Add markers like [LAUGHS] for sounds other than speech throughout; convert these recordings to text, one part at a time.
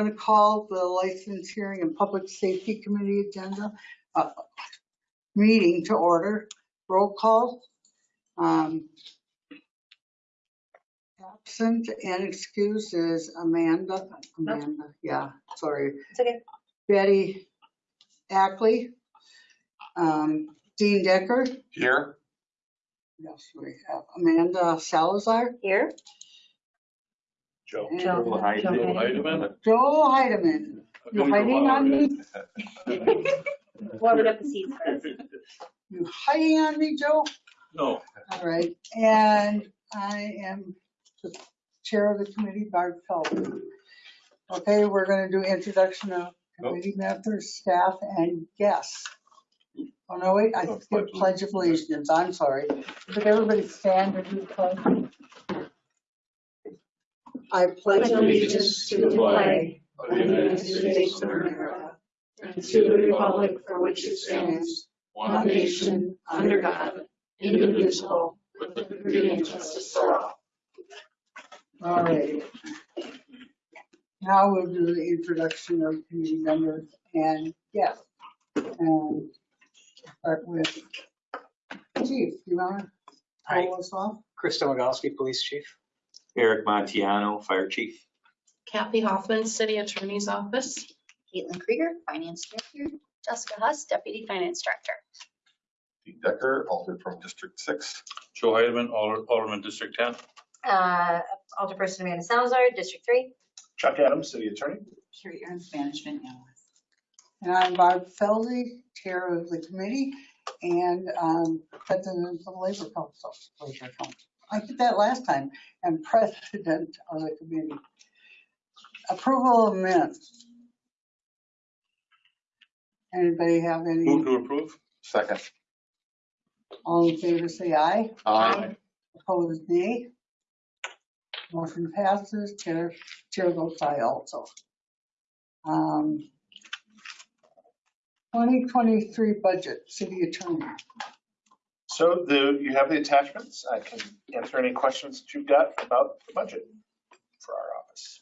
going to call the License Hearing and Public Safety Committee agenda, uh, meeting to order. Roll call. Um, Absent and excused is Amanda, Amanda, yeah, sorry. It's okay. Betty Ackley. Um, Dean Decker. Here. Yes, we have Amanda Salazar. Here. Joe. And Joe. Joe Heidemann. Joel Heidemann. You're hiding on me? Warming up the seats first. [LAUGHS] You hiding on me, Joe? No. All right, and I am the chair of the committee, Barb Feldman. Okay, we're gonna do introduction of committee members, staff, and guests. Oh, no, wait, I skipped pledge of allegiance, I'm sorry. Could everybody stand and do the pledge? I pledge allegiance to the flag of the United States of America and to the republic for which it stands, one nation, under God, indivisible, with liberty and justice for all. All right. Now we'll do the introduction of committee members and guests. And start with Chief, you want to Hi, call us off? Chris Domagalski, Police Chief. Eric Montiano, Fire Chief. Kathy Hoffman, City Attorney's Office. Caitlin Krieger, Finance Director. Jessica Huss, Deputy Finance Director. Dean Decker, altered from District Six. Joe Heidemann, Alder- Alderman District 10. Uh, Alderperson Amanda Salazar, District Three. Chuck Adams, City Attorney. Carrie Ernst, Management Analyst. And I'm Barb Feldy, Chair of the committee and um, President of the Labor Council. Labor Council. I did that last time, and [LAUGHS] President of the committee. Approval of minutes. Anybody have any, Move to approve. Second. all in favor, say aye. Aye. Opposed, nay. Motion passes, chair, chair votes aye also. Um, 2023 budget, city attorney. So the, you have the attachments. I can answer any questions that you've got about the budget for our office.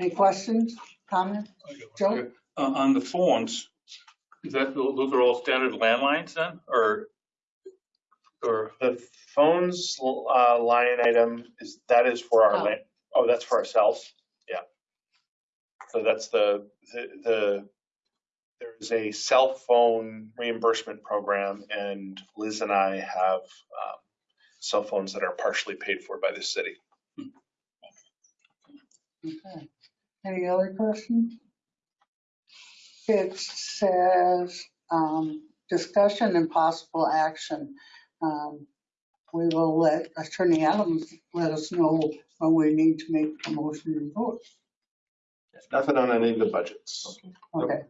Any questions, comments? Joe? Uh, On the phones, is that, those are all standard landlines then, or? Or, The phones uh, line item is, that is for our, Oh. la- oh, that's for ourselves? Yeah. So that's the, the, the, there's a cell phone reimbursement program and Liz and I have um, cell phones that are partially paid for by the city. Okay. Any other questions? It says, um, discussion and possible action. Um, We will let Attorney Adams let us know when we need to make a motion and vote. Nothing on any of the budgets. Okay.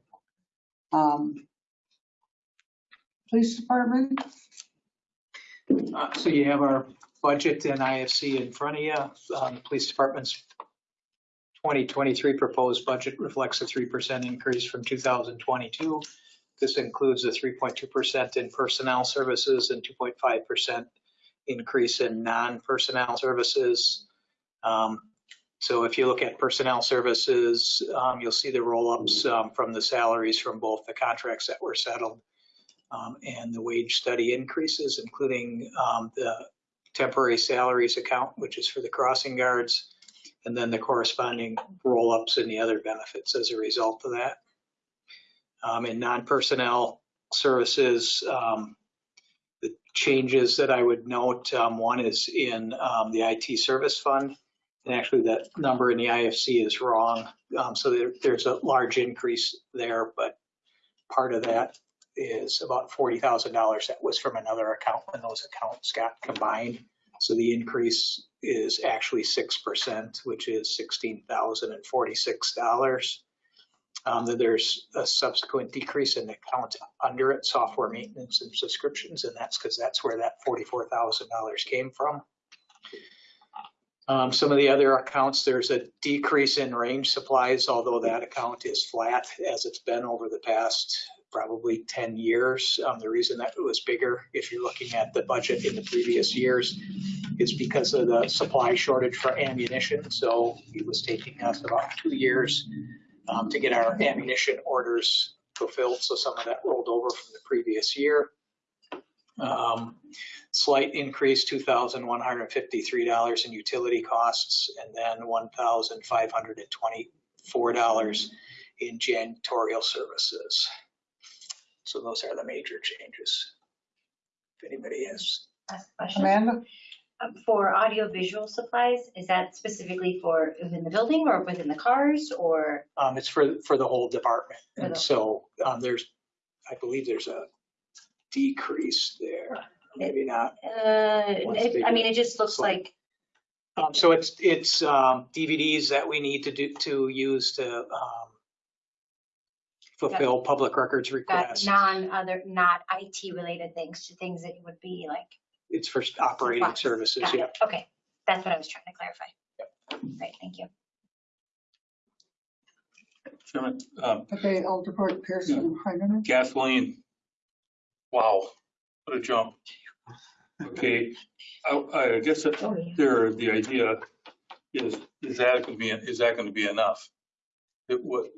Um, Police Department, Uh, So you have our budget and IFC in front of you. Um, The Police Department's 2023 proposed budget reflects a 3% increase from 2022. This includes a 3.2% in personnel services and 2.5% increase in non-personnel services. Um, So if you look at personnel services, um, you'll see the roll-ups um, from the salaries from both the contracts that were settled um, and the wage study increases, including um, the temporary salaries account, which is for the crossing guards, and then the corresponding roll-ups in the other benefits as a result of that. Um, In non-personnel services, um, the changes that I would note, um, one is in um, the IT service fund. And actually, that number in the IFC is wrong. Um, So there- there's a large increase there, but part of that is about forty thousand dollars that was from another account when those accounts got combined. So the increase is actually six percent, which is sixteen thousand and forty-six dollars. Um, then there's a subsequent decrease in the account under it, software maintenance and subscriptions, and that's because that's where that forty-four thousand dollars came from. Um, some of the other accounts, there's a decrease in range supplies, although that account is flat as it's been over the past probably 10 years. Um, The reason that it was bigger, if you're looking at the budget in the previous years, is because of the supply shortage for ammunition. So it was taking us about two years um, to get our ammunition orders fulfilled. So some of that rolled over from the previous year. Um, Slight increase, $2,153 in utility costs, and then $1,524 in janitorial services. So those are the major changes. If anybody has, Ask a question. Amanda? Um, For audiovisual supplies, is that specifically for within the building or within the cars or? um, it's for, for the whole department. For And the- so um, there's, I believe there's a decrease there, maybe not. Uh, What's it- I the- mean, it just looks Slide. like, Um, So it's, it's um, DVDs that we need to do, to use to um, fulfill public records got requests. non-other, not IT related things to things that would be like. It's for operating supplies. services, Got yeah. it. Okay, that's what I was trying to clarify. Right, thank you. Chairman, um, Okay, Alderport Pearson, Heidemann. gasoline. Wow, what a jump. Okay, I, I guess that Oh, there, the idea is, is that going to be, is that going to be enough? It would,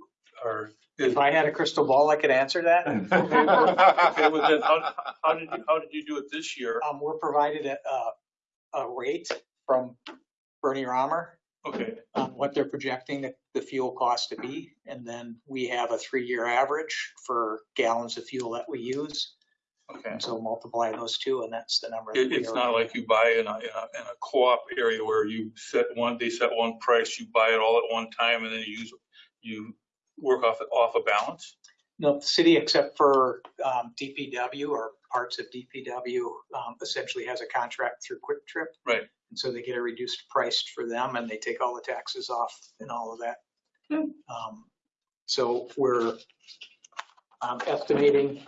or is, If I had a crystal ball, I could answer that. [LAUGHS] okay, well then, how, how did you, how did you do it this year? Um, we're provided a, a, a rate from Bernie Romer Okay, on what they're projecting the, the fuel cost to be. And then we have a three-year average for gallons of fuel that we use. Okay. And so multiply those two and that's the number. that It, we it's are- not like you buy in a, in a, in a co-op area where you set one, they set one price, you buy it all at one time and then you use, you work off, off a balance? No, the city, except for um, DPW or parts of DPW, um, essentially has a contract through Kwik Trip. Right. And so they get a reduced price for them and they take all the taxes off and all of that. Um, So we're um, estimating,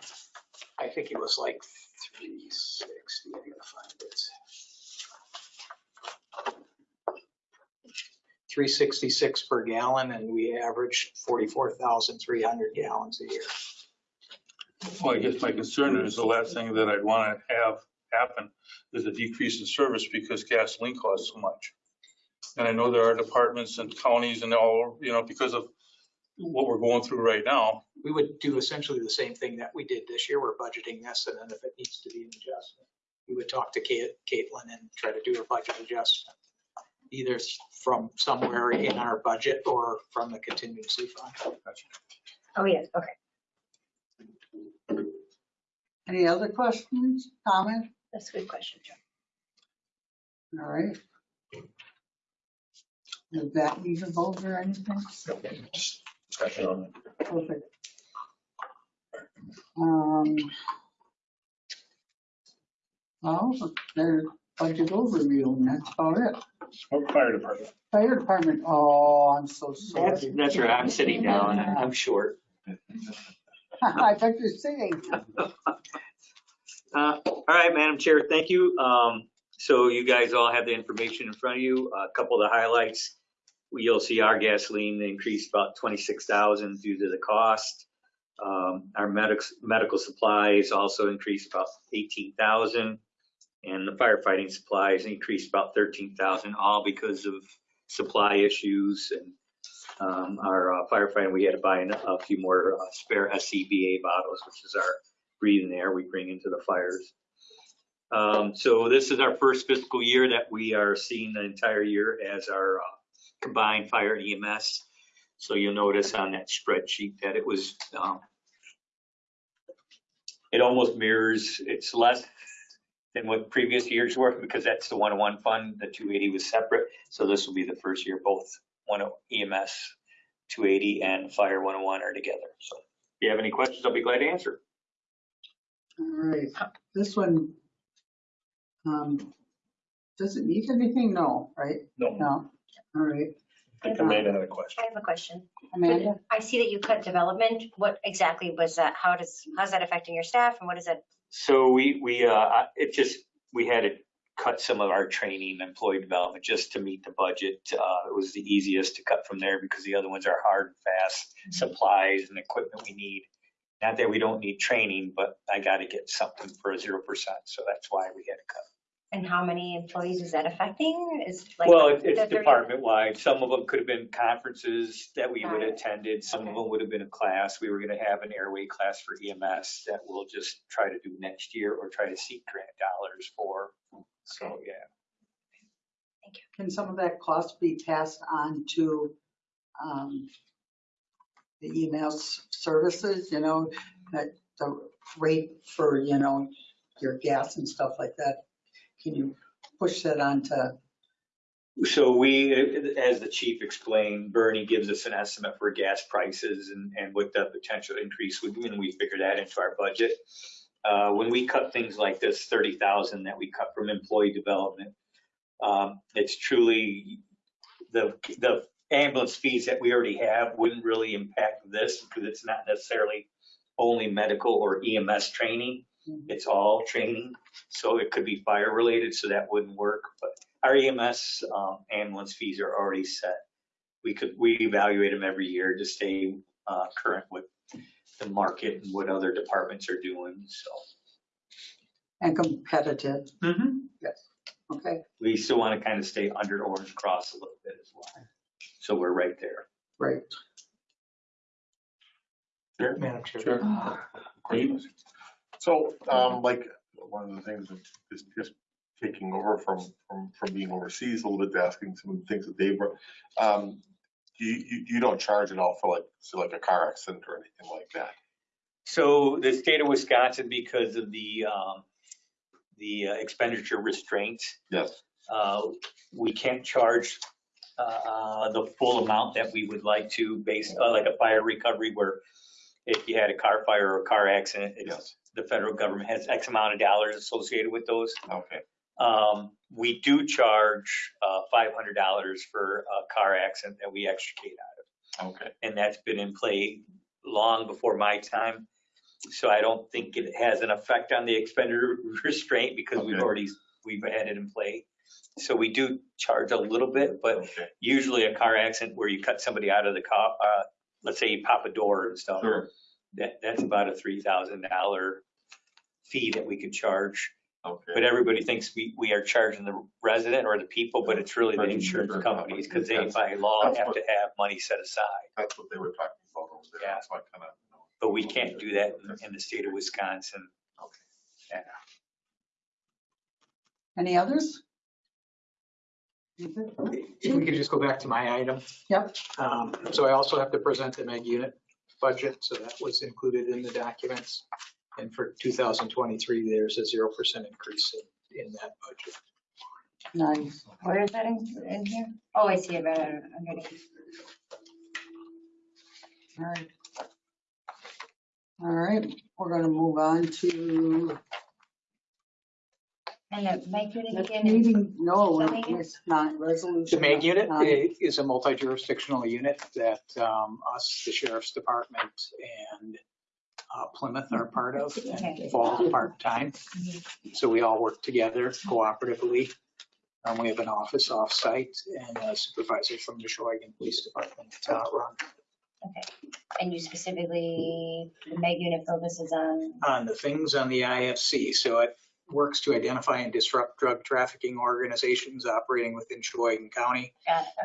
I think it was like 360, I gotta find it. 366 per gallon and we averaged 44,300 gallons a year. Well, I guess my concern is the last thing that I'd want to have happen is a decrease in service because gasoline costs so much. And I know there are departments and counties and all, you know, because of what we're going through right now. we would do essentially the same thing that we did this year. We're budgeting this, and then if it needs to be an adjustment, we would talk to Kate, Caitlin and try to do a budget adjustment, either from somewhere in our budget or from the contingency fund. Oh, yes, okay. Any other questions, comments? That's a good question, Joe. All right. Does that need a vote or anything? Discussion on it. Perfect. Um, Well, there's budget overview, and that's about it. Smoke fire department. Fire department, oh, I'm so That's, sorry. that's where I'm sitting down. I'm short. [LAUGHS] I thought you were singing. Uh, All right, Madam Chair, thank you. Um, So you guys all have the information in front of you. A couple of the highlights. You'll see our gasoline increased about 26,000 due to the cost. Um, Our medical, medical supplies also increased about 18,000. And the firefighting supplies increased about 13,000, all because of supply issues. And um, our uh, firefighting, we had to buy a few more uh, spare SCBA bottles, which is our breathing air we bring into the fires. Um, so this is our first fiscal year that we are seeing the entire year as our uh, combined fire and EMS. So you'll notice on that spreadsheet that it was, um, it almost mirrors, it's less than what previous years were because that's the 101 fund, the 280 was separate. So this will be the first year both one EMS 280 and fire 101 are together. So if you have any questions, I'll be glad to answer. All right, this one, um, does it need anything? No, right? No, No, all right. I think Amanda had a question. I have a question. Amanda? I see that you cut development. What exactly was that? How does, how's that affecting your staff and what is it? So we, we, uh, it just, we had to cut some of our training, employee development, just to meet the budget. Uh, it was the easiest to cut from there because the other ones are hard and fast supplies and equipment we need. Not that we don't need training, but I got to get something for a zero percent, so that's why we had to cut. And how many employees is that affecting? Is like. Well, it- the it's 30 department wide. Some of them could have been conferences that we would have Right. attended. Some of Okay. them would have been a class. We were going to have an airway class for EMS that we'll just try to do next year or try to seek grant dollars for. So, yeah. Can some of that cost be passed on to um, the email s- services, you know, that the rate for, you know, your gas and stuff like that? Can you push that on to, So we, as the chief explained, Bernie gives us an estimate for gas prices and, and what the potential increase would be, and we figure that into our budget. Uh, when we cut things like this, thirty thousand that we cut from employee development, um, it's truly, the, the ambulance fees that we already have wouldn't really impact this because it's not necessarily only medical or EMS training. It's all training, so it could be fire related, so that wouldn't work, but our EMS um, ambulance fees are already set. We could, we evaluate them every year to stay uh, current with the market and what other departments are doing, so. and competitive? Yes. Okay, We still want to kind of stay under Orange Cross a little bit as well. So we're right there. great. Madam Chair. Sure. Great. So, um, like, one of the things that is just taking over from, from, from being overseas a little bit, asking some of the things that they brought. Um, you, you, you don't charge at all for like, so like a car accident or anything like that? So the state of Wisconsin, because of the, um, the uh, expenditure restraints, Yes. uh, we can't charge uh, the full amount that we would like to based, uh, like a fire recovery where if you had a car fire or a car accident, it's, Yes. the federal government has X amount of dollars associated with those. Okay. Um, we do charge uh, $500 for a car accident that we extricate out Okay. of, and that's been in play long before my time. So I don't think it has an effect on the expenditure [LAUGHS] restraint because we've Okay. already, we've had it in play. So we do charge a little bit, but Okay. usually a car accident where you cut somebody out of the car, uh, let's say you pop a door and stuff, Sure. that, that's about a $3,000 fee that we could charge. Okay. But everybody thinks we, we are charging the resident or the people, but it's really the Right, insurance insurance companies because they companies. by law That's have what- to have money set aside. That's what they were talking about over there. Yeah. So I kind of. But we can't do that in, in the state of Wisconsin. Any others? If we could just go back to my item. Yep. Um, So I also have to present the Meg unit budget, so that was included in the documents. And for 2023, there's a 0% increase in, in that budget. Nice. Where is that in, in here? Oh, I see it right underneath. All right. All right, we're gonna move on to And the Meg unit the again is meeting, no, Zoning? it's not resolution. The MEG unit not- i- is a multi-jurisdictional unit that um, us, the sheriff's department, and uh, Plymouth are part of and Okay. fall part-time. So we all work together cooperatively. Um, We have an office off-site and a supervisor from the Sheboygan Police Department uh, run Okay. And you specifically, the Meg unit focuses on, on the things on the IFC. So it works to identify and disrupt drug trafficking organizations operating within Sheboygan County.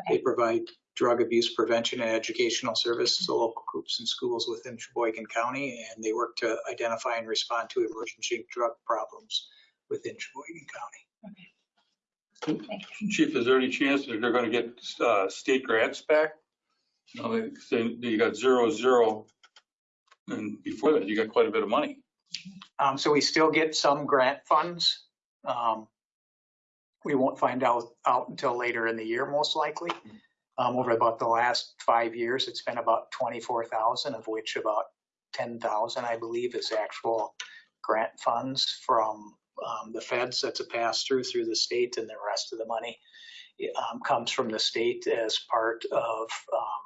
They okay, provide drug abuse prevention and educational services to local groups and schools within Sheboygan County, and they work to identify and respond to emergency drug problems within Sheboygan County. thank you. Chief, is there any chance that they're gonna get uh, state grants back? You know, they- they- you got zero, zero, and before that, you got quite a bit of money. Um, so we still get some grant funds. Um, we won't find out, out until later in the year, most likely. Um, over about the last five years, it's been about twenty-four thousand, of which about ten thousand, I believe, is actual grant funds from, um, the feds. That's a pass-through through the state, and the rest of the money um, comes from the state as part of, um,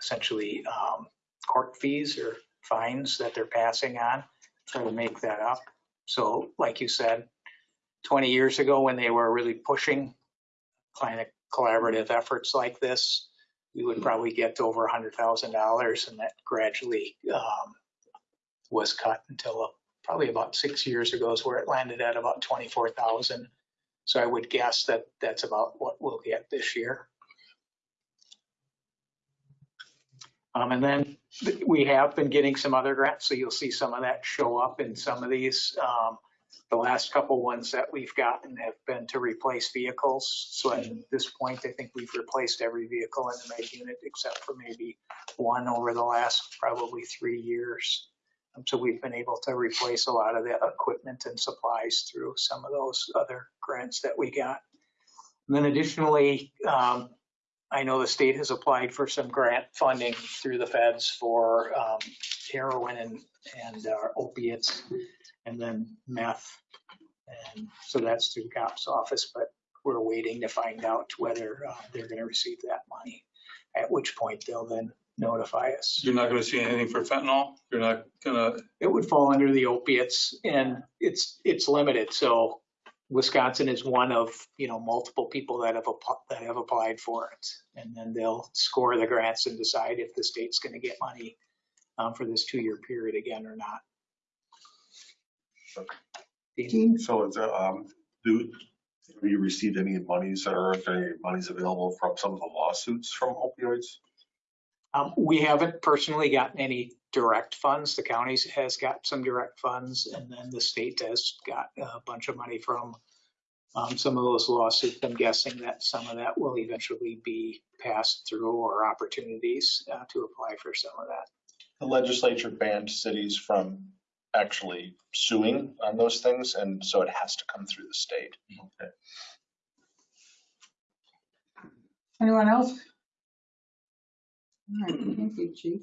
essentially, um, court fees or fines that they're passing on try to make that up. So like you said, 20 years ago when they were really pushing kind of collaborative efforts like this, we would probably get to over $100,000 and that gradually um, was cut until probably about six years ago is where it landed at about 24,000. So I would guess that that's about what we'll get this year. Um, and then we have been getting some other grants, so you'll see some of that show up in some of these. Um, the last couple ones that we've gotten have been to replace vehicles. So at this point, I think we've replaced every vehicle in the MEG unit except for maybe one over the last probably three years. Um, So we've been able to replace a lot of the equipment and supplies through some of those other grants that we got. And then additionally, um, I know the state has applied for some grant funding through the feds for um, heroin and, and uh, opiates and then meth. And so that's through COPS office, but we're waiting to find out whether uh, they're going to receive that money. At which point they'll then notify us. You're not gonna see anything for fentanyl? You're not gonna, It would fall under the opiates and it's, it's limited. So Wisconsin is one of, you know, multiple people that have, that have applied for it. And then they'll score the grants and decide if the state's going to get money um, for this two-year period again or not. Dean? So is, there, um, do, have you received any monies or are there any monies available from some of the lawsuits from opioids? Um, we haven't personally gotten any direct funds. The counties has got some direct funds and then the state has got a bunch of money from um, some of those lawsuits. I'm guessing that some of that will eventually be passed through or opportunities uh, to apply for some of that. The legislature banned cities from actually suing on those things, and so it has to come through the state. Anyone else? Thank you, chief.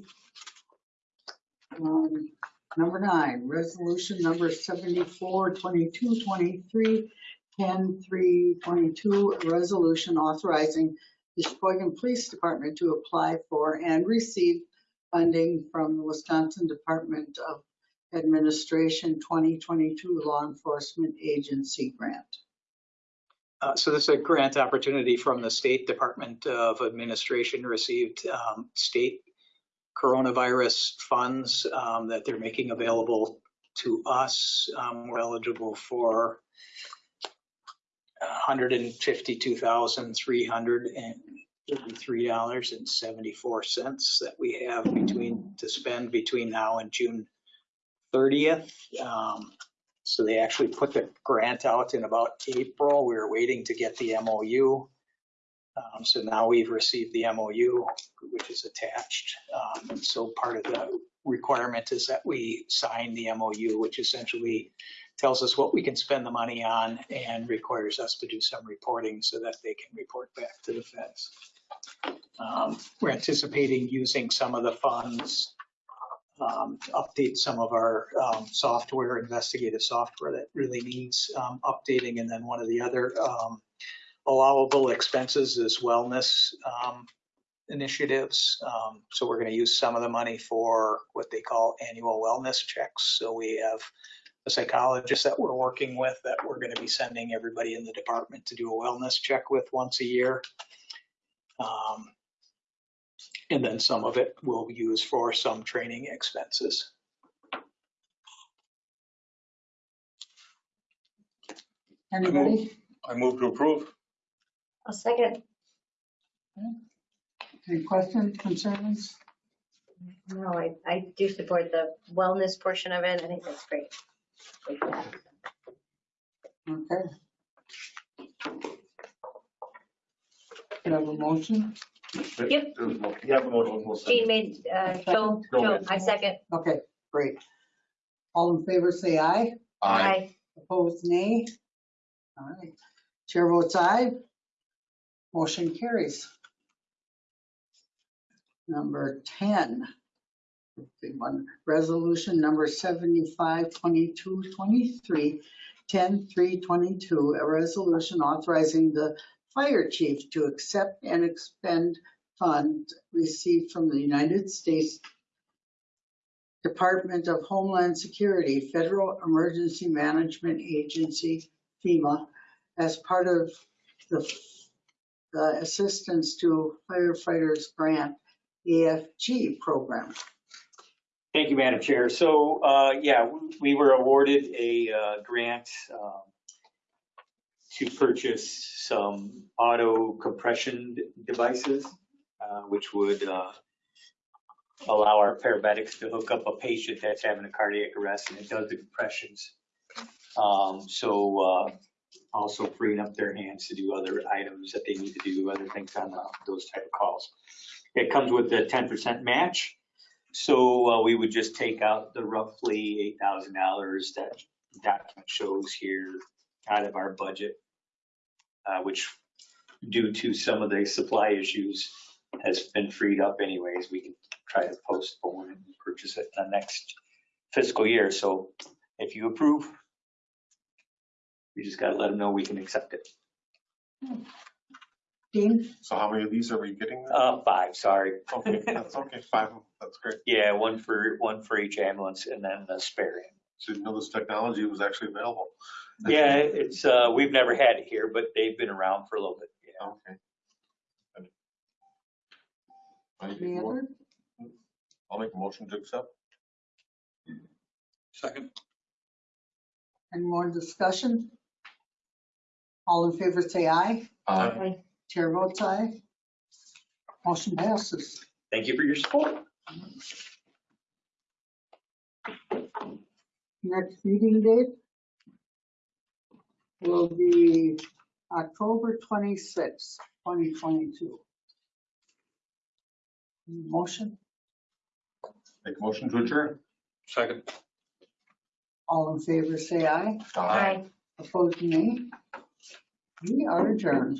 Um, Number nine, resolution number 74, 22, 23, 10, 3, 22, a resolution authorizing the Sheboygan Police Department to apply for and receive funding from the Wisconsin Department of Administration 2022 Law Enforcement Agency Grant. Uh, So this is a grant opportunity from the State Department of Administration received um, state coronavirus funds um, that they're making available to us. Um, We're eligible for $152,333.74 that we have between, to spend between now and June 30th. Um, so they actually put the grant out in about April. We were waiting to get the MOU. Um, So now we've received the MOU, which is attached. Um, And so part of the requirement is that we sign the MOU, which essentially tells us what we can spend the money on and requires us to do some reporting so that they can report back to the feds. Um, We're anticipating using some of the funds um, to update some of our um, software, investigative software that really needs um, updating. And then one of the other um, allowable expenses is wellness um, initiatives. Um, So we're going to use some of the money for what they call annual wellness checks. So we have a psychologist that we're working with that we're going to be sending everybody in the department to do a wellness check with once a year. Um, and then some of it we'll use for some training expenses. Anybody? I move to approve. A second. Any questions, concerns? No, I, I do support the wellness portion of it. I think that's great. Okay. Can I have a motion? Yep. There was no- You have a motion. We'll Jean second. made, uh, Joe, Joe, I second. Okay, great. All in favor, say aye. Aye. Opposed, nay. All right. Chair votes aye. Motion carries. Number 10. Big one. Resolution number 75, 22, 23, 10, 3, 22. A resolution authorizing the fire chief to accept and expend funds received from the United States Department of Homeland Security, Federal Emergency Management Agency, FEMA, as part of the, the Assistance to Firefighters Grant, AFG program. Thank you, Madam Chair. So, uh, yeah, we were awarded a uh, grant um, to purchase some auto compression devices, uh, which would uh, allow our paramedics to hook up a patient that's having a cardiac arrest and it does the compressions. Um, So uh, also freeing up their hands to do other items that they need to do, other things on uh, those type of calls. It comes with a 10% match. So uh, we would just take out the roughly eight thousand dollars that document shows here out of our budget, uh, which due to some of the supply issues has been freed up anyways. We can try to postpone and purchase it in the next fiscal year. So if you approve, we just gotta let them know we can accept it. Dean? So how many of these are we getting? then? Uh, five, sorry. Okay, that's okay, five, that's great. Yeah, one for, one for each ambulance and then the spare. So Didn't know this technology was actually available. Yeah, it's, uh, we've never had it here, but they've been around for a little bit. yeah. Okay. I Any make a mo- other? I'll make a motion to accept. Second. Any more discussion? All in favor, say aye. Aye. Chair votes aye. Motion passes. Thank you for your support. Next meeting date will be October 26, 2022. Motion, Make a motion to adjourn. Second. all in favor, say aye. Aye. Opposed, nay. We are adjourned.